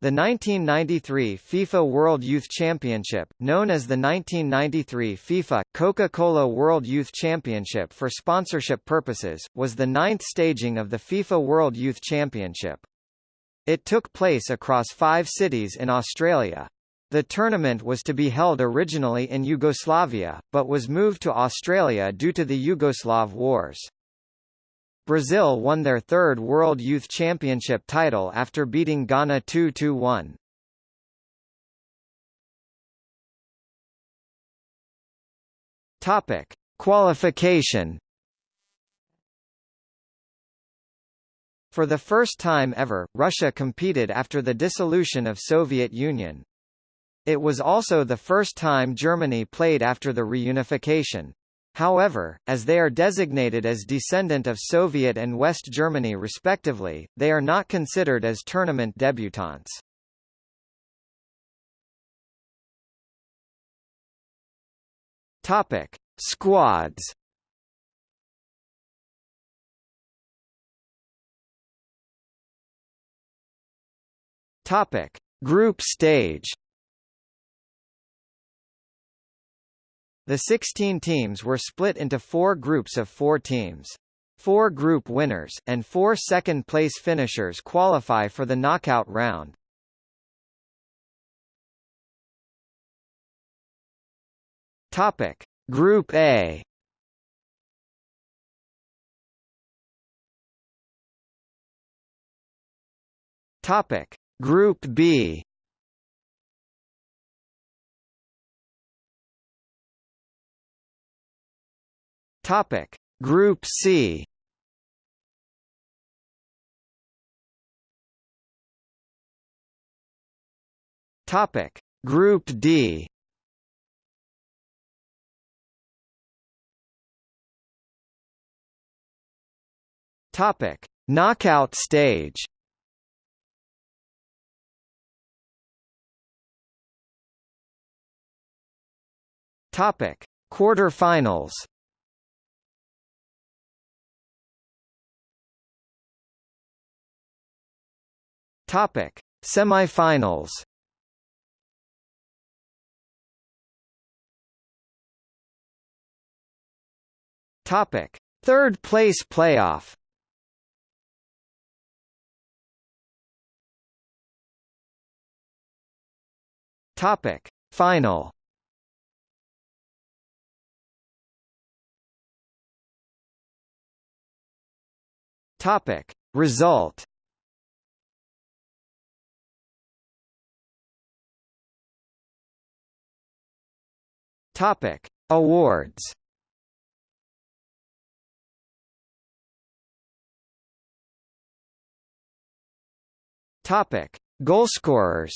The 1993 FIFA World Youth Championship, known as the 1993 FIFA Coca-Cola World Youth Championship for sponsorship purposes, was the ninth staging of the FIFA World Youth Championship. It took place across five cities in Australia. The tournament was to be held originally in Yugoslavia, but was moved to Australia due to the Yugoslav Wars. Brazil won their third World Youth Championship title after beating Ghana 2-1. Topic: Qualification. For the first time ever, Russia competed after the dissolution of Soviet Union. It was also the first time Germany played after the reunification. However, as they are designated as descendant of Soviet and West Germany respectively, they are not considered as tournament debutants. Topic: Squads. Topic: Group stage. The 16 teams were split into four groups of four teams. Four group winners, and four second-place finishers qualify for the knockout round. Topic. Group A Topic. Group B Topic: Group C. Topic: Group D. Topic: Knockout stage. Topic: Quarterfinals. Topic: Semifinals. Topic: Third place playoff. Topic: Final. Topic: Result. Topic: Awards. Topic: Goalscorers.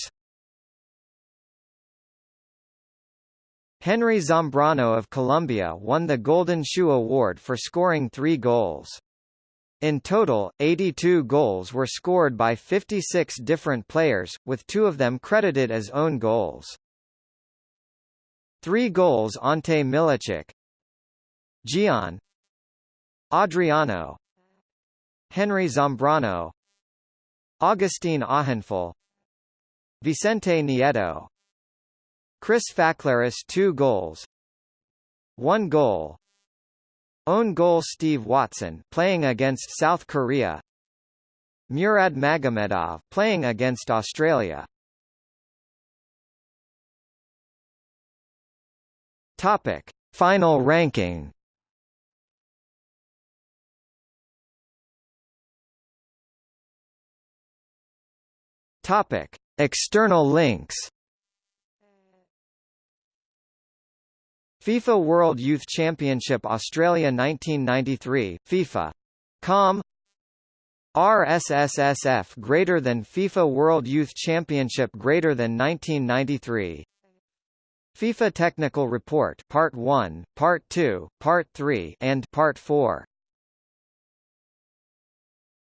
Henry Zambrano of Colombia won the Golden Shoe Award for scoring three goals. In total, 82 goals were scored by 56 different players, with two of them credited as own goals. Three goals Ante Milicic. Gian. Adriano. Henry Zambrano. Augustin Ahinful Vicente Nieto. Chris Faklaris 2 goals. 1 goal. Own goal Steve Watson playing against South Korea. Murad Magomedov playing against Australia Topic: Final ranking. Topic: External links. FIFA World Youth Championship Australia 1993 FIFA. Com. RSSSF greater than FIFA World Youth Championship greater than 1993 FIFA Technical Report Part 1, Part 2, Part 3 and Part 4